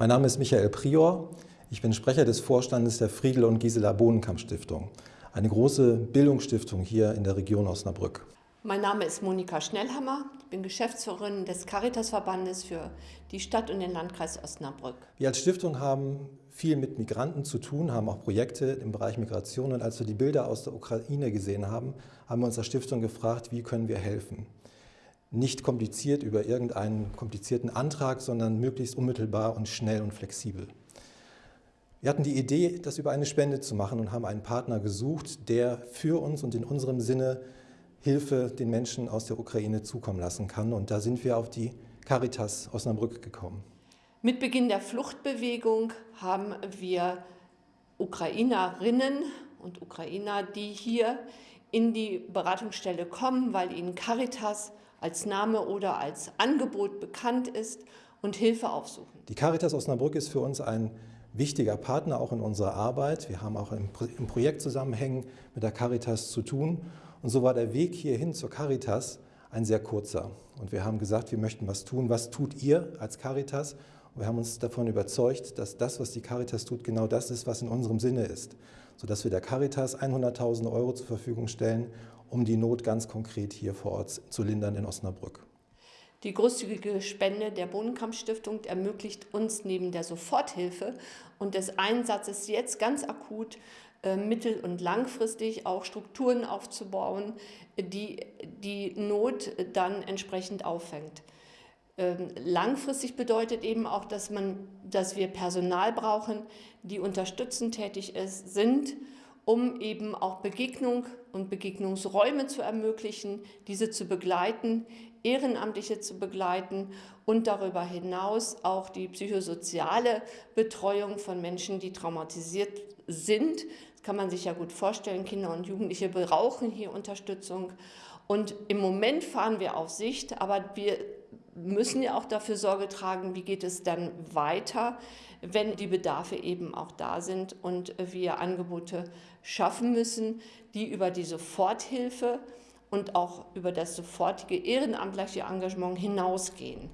Mein Name ist Michael Prior. Ich bin Sprecher des Vorstandes der Friedel und Gisela Bohnenkamp Stiftung, eine große Bildungsstiftung hier in der Region Osnabrück. Mein Name ist Monika Schnellhammer. Ich bin Geschäftsführerin des Caritasverbandes für die Stadt und den Landkreis Osnabrück. Wir als Stiftung haben viel mit Migranten zu tun, haben auch Projekte im Bereich Migration. Und als wir die Bilder aus der Ukraine gesehen haben, haben wir uns als Stiftung gefragt, wie können wir helfen nicht kompliziert über irgendeinen komplizierten Antrag, sondern möglichst unmittelbar und schnell und flexibel. Wir hatten die Idee, das über eine Spende zu machen und haben einen Partner gesucht, der für uns und in unserem Sinne Hilfe den Menschen aus der Ukraine zukommen lassen kann. Und da sind wir auf die Caritas Osnabrück gekommen. Mit Beginn der Fluchtbewegung haben wir Ukrainerinnen und Ukrainer, die hier in die Beratungsstelle kommen, weil ihnen Caritas als Name oder als Angebot bekannt ist und Hilfe aufsuchen. Die Caritas Osnabrück ist für uns ein wichtiger Partner auch in unserer Arbeit. Wir haben auch im, im Projektzusammenhängen mit der Caritas zu tun. Und so war der Weg hierhin zur Caritas ein sehr kurzer. Und wir haben gesagt, wir möchten was tun. Was tut ihr als Caritas? Wir haben uns davon überzeugt, dass das, was die Caritas tut, genau das ist, was in unserem Sinne ist. Sodass wir der Caritas 100.000 Euro zur Verfügung stellen, um die Not ganz konkret hier vor Ort zu lindern in Osnabrück. Die großzügige Spende der Bohnenkamp-Stiftung ermöglicht uns neben der Soforthilfe und des Einsatzes jetzt ganz akut äh, mittel- und langfristig auch Strukturen aufzubauen, die die Not dann entsprechend auffängt. Ähm, langfristig bedeutet eben auch, dass, man, dass wir Personal brauchen, die unterstützend tätig ist, sind um eben auch Begegnung und Begegnungsräume zu ermöglichen, diese zu begleiten, Ehrenamtliche zu begleiten und darüber hinaus auch die psychosoziale Betreuung von Menschen, die traumatisiert sind. Das kann man sich ja gut vorstellen, Kinder und Jugendliche brauchen hier Unterstützung. Und im Moment fahren wir auf Sicht, aber wir müssen ja auch dafür Sorge tragen, wie geht es dann weiter, wenn die Bedarfe eben auch da sind und wir Angebote schaffen müssen, die über die Soforthilfe und auch über das sofortige ehrenamtliche Engagement hinausgehen.